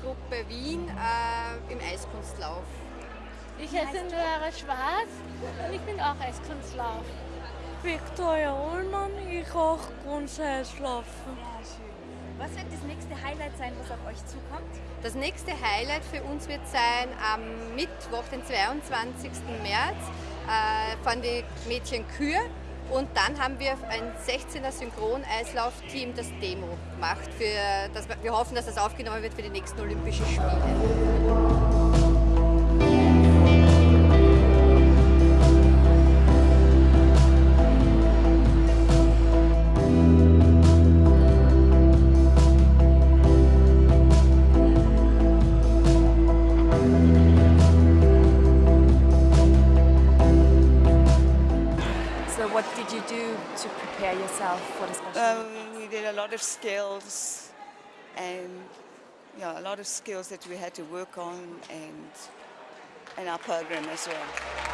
Gruppe Wien äh, im Eiskunstlauf. Ich heiße Lara Schwarz und ich bin auch Eiskunstlauf. Victoria Ullmann, ich auch Grundeislaufen. Ja, schön. Was wird das nächste Highlight sein, was auf euch zukommt? Das nächste Highlight für uns wird sein am Mittwoch, den 22. März, äh, fahren die Mädchen Kür und dann haben wir ein 16er Synchron-Eislauf-Team, das Demo macht. Für, das, wir hoffen, dass das aufgenommen wird für die nächsten Olympischen Spiele. What did you do to prepare yourself for the special Um, we did a lot of skills and yeah, a lot of skills that we had to work on and and our program as well.